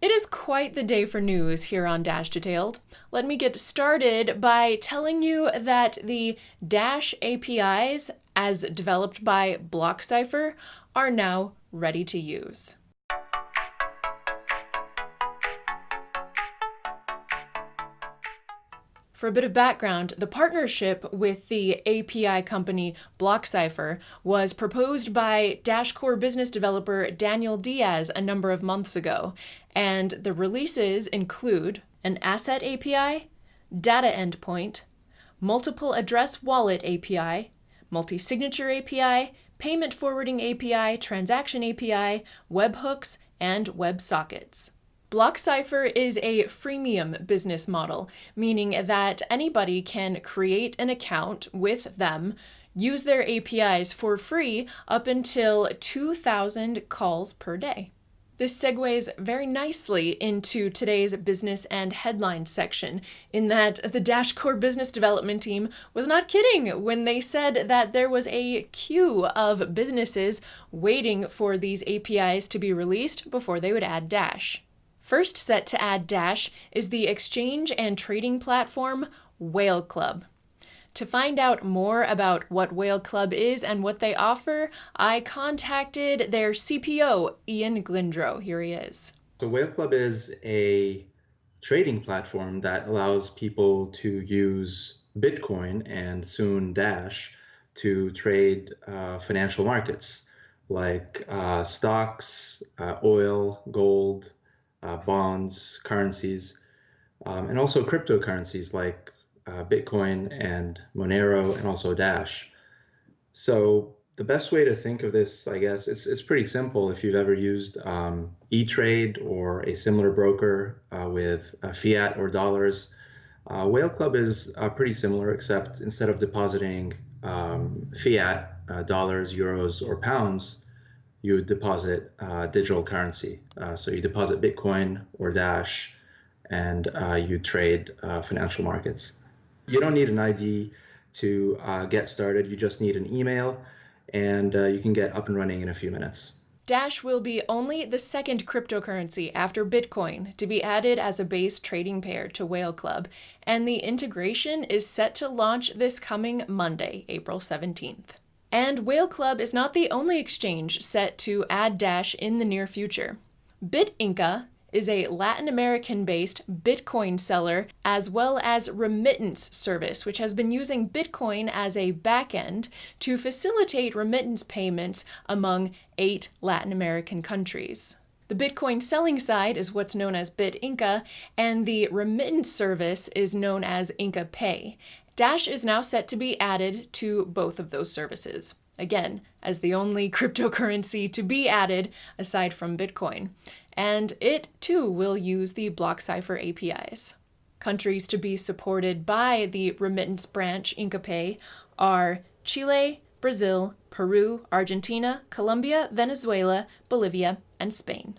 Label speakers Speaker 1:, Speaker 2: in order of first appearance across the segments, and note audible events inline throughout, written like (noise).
Speaker 1: It is quite the day for news here on Dash Detailed. Let me get started by telling you that the Dash APIs, as developed by BlockCypher, are now ready to use. For a bit of background, the partnership with the API company BlockCypher was proposed by Dash Core business developer Daniel Diaz a number of months ago, and the releases include an asset API, data endpoint, multiple address wallet API, multi-signature API, payment forwarding API, transaction API, webhooks, and WebSockets. BlockCypher is a freemium business model, meaning that anybody can create an account with them, use their APIs for free up until 2,000 calls per day. This segues very nicely into today's business and headlines section, in that the Dash Core business development team was not kidding when they said that there was a queue of businesses waiting for these APIs to be released before they would add Dash. First set to add Dash is the exchange and trading platform Whale Club. To find out more about what Whale Club is and what they offer, I contacted their CPO, Ian Glindrow. Here he is.
Speaker 2: So, Whale Club is a trading platform that allows people to use Bitcoin and soon Dash to trade uh, financial markets like uh, stocks, uh, oil, gold, uh, bonds, currencies, um, and also cryptocurrencies like uh, Bitcoin and Monero and also Dash. So the best way to think of this, I guess, it's, it's pretty simple. If you've ever used um, E-Trade or a similar broker uh, with uh, fiat or dollars, uh, Whale Club is uh, pretty similar, except instead of depositing um, fiat, uh, dollars, euros, or pounds, you would deposit uh, digital currency. Uh, so you deposit Bitcoin or Dash, and uh, you trade uh, financial markets. You don't need an ID to uh, get started. You just need an email, and uh, you can get up and running in a few minutes.
Speaker 1: Dash will be only the second cryptocurrency after Bitcoin to be added as a base trading pair to Whale Club, and the integration is set to launch this coming Monday, April 17th. And Whale Club is not the only exchange set to add Dash in the near future. BitInca is a Latin American based Bitcoin seller as well as remittance service, which has been using Bitcoin as a backend to facilitate remittance payments among eight Latin American countries. The Bitcoin selling side is what's known as BitInca, and the remittance service is known as Inca Pay. Dash is now set to be added to both of those services, again, as the only (laughs) cryptocurrency to be added aside from Bitcoin. And it too will use the BlockCypher APIs. Countries to be supported by the remittance branch IncaPay are Chile, Brazil, Peru, Argentina, Colombia, Venezuela, Bolivia, and Spain.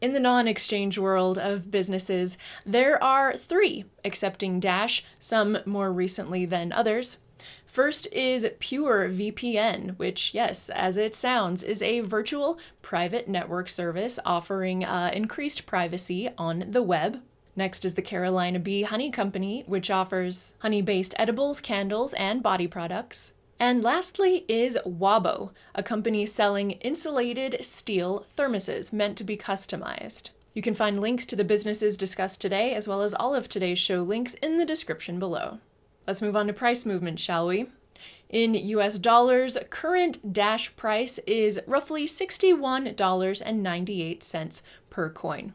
Speaker 1: In the non exchange world of businesses, there are three accepting Dash, some more recently than others. First is Pure VPN, which, yes, as it sounds, is a virtual private network service offering uh, increased privacy on the web. Next is the Carolina Bee Honey Company, which offers honey based edibles, candles, and body products. And lastly is Wabo, a company selling insulated steel thermoses meant to be customized. You can find links to the businesses discussed today, as well as all of today's show links in the description below. Let's move on to price movement, shall we? In US dollars, current Dash price is roughly $61.98 per coin.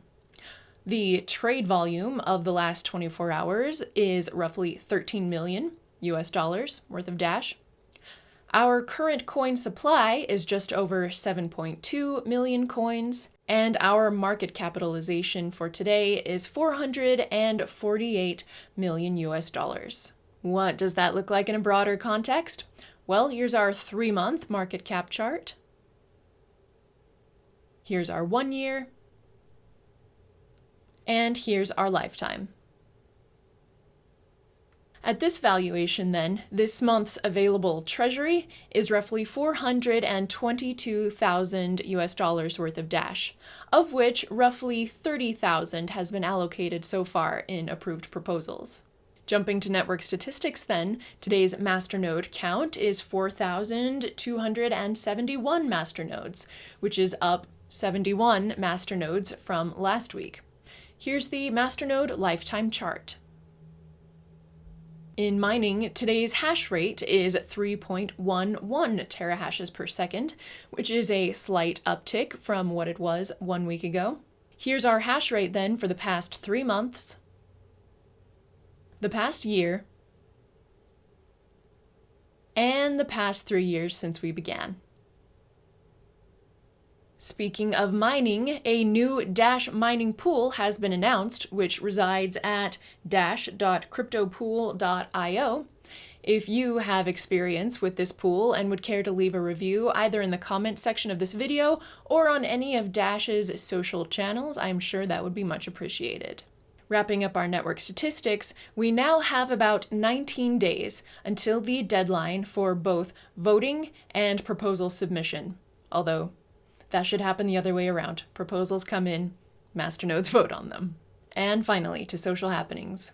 Speaker 1: The trade volume of the last 24 hours is roughly 13 million US dollars worth of Dash. Our current coin supply is just over 7.2 million coins, and our market capitalization for today is 448 million US dollars. What does that look like in a broader context? Well, here's our three month market cap chart. Here's our one year. And here's our lifetime. At this valuation, then, this month's available treasury is roughly 422,000 US dollars worth of Dash, of which roughly 30,000 has been allocated so far in approved proposals. Jumping to network statistics, then, today's masternode count is 4,271 masternodes, which is up 71 masternodes from last week. Here's the masternode lifetime chart. In mining, today's hash rate is 3.11 terahashes per second, which is a slight uptick from what it was one week ago. Here's our hash rate then for the past three months, the past year, and the past three years since we began. Speaking of mining, a new Dash mining pool has been announced, which resides at dash.cryptopool.io. If you have experience with this pool and would care to leave a review either in the comment section of this video or on any of Dash's social channels, I'm sure that would be much appreciated. Wrapping up our network statistics, we now have about 19 days until the deadline for both voting and proposal submission. Although that should happen the other way around. Proposals come in, masternodes vote on them. And finally, to social happenings.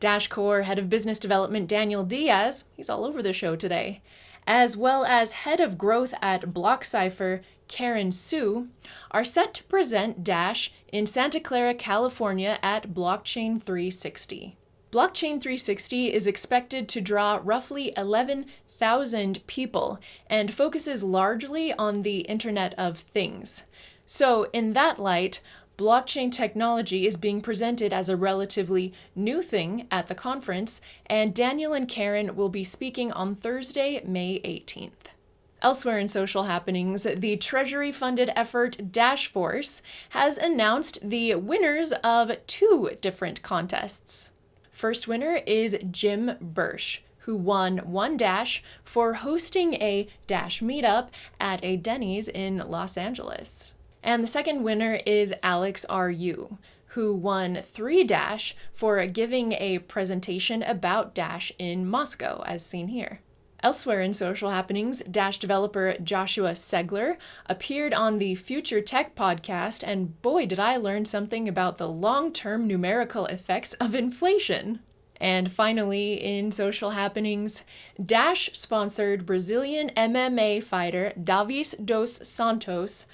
Speaker 1: Dash Core Head of Business Development Daniel Diaz, he's all over the show today, as well as Head of Growth at BlockCypher Karen Hsu, are set to present Dash in Santa Clara, California at Blockchain 360. Blockchain 360 is expected to draw roughly 11 thousand people and focuses largely on the Internet of Things. So, in that light, blockchain technology is being presented as a relatively new thing at the conference, and Daniel and Karen will be speaking on Thursday, May 18th. Elsewhere in social happenings, the Treasury funded effort Dash Force has announced the winners of two different contests. First winner is Jim Bursch, who won one Dash for hosting a Dash meetup at a Denny's in Los Angeles. And the second winner is Alex R.U., who won three Dash for giving a presentation about Dash in Moscow, as seen here. Elsewhere in social happenings, Dash developer Joshua Seigler appeared on the Future Tech podcast, and boy, did I learn something about the long term numerical effects of inflation. And finally, in social happenings, Dash sponsored Brazilian MMA fighter Davis dos Santos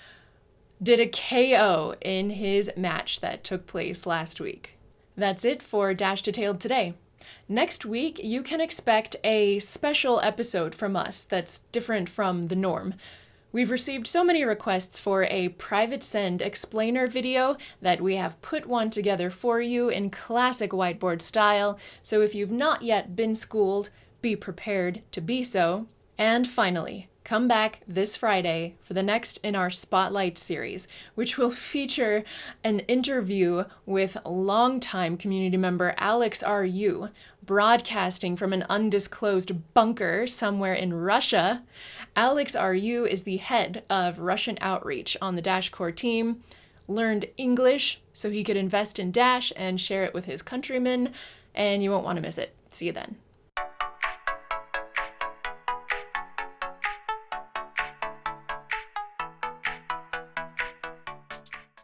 Speaker 1: did a KO in his match that took place last week. That's it for Dash Detailed today. Next week, you can expect a special episode from us that's different from the norm. We've received so many requests for a PrivateSend explainer video that we have put one together for you in classic whiteboard style, so if you've not yet been schooled, be prepared to be so. And finally, come back this Friday for the next in our Spotlight series, which will (laughs) feature an interview with longtime community member Alex R.U., broadcasting from an undisclosed bunker somewhere in Russia. Alex R.U. is the head of Russian outreach on the Dash Core team, learned English so he could invest in Dash and share it with his countrymen, and you won't want to miss it. See you then.